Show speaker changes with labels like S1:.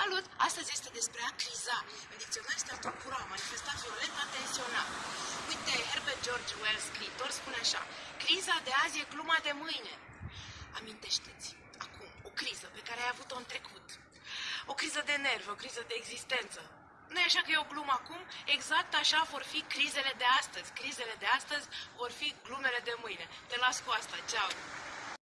S1: Salut! Astăzi este despre a criza. În dicționar este a tulbura, a manifesta violent, a tensiona. Uite, Herbert George Wells, scriitor, spune așa. Criza de azi e gluma de mâine. Amintește-ți, acum, o criză pe care ai avut-o în trecut. O criză de nervi, o criză de existență. nu e așa că e o glumă acum? Exact așa vor fi crizele de astăzi. Crizele de astăzi vor fi glumele de mâine. Te las cu asta. Ceau!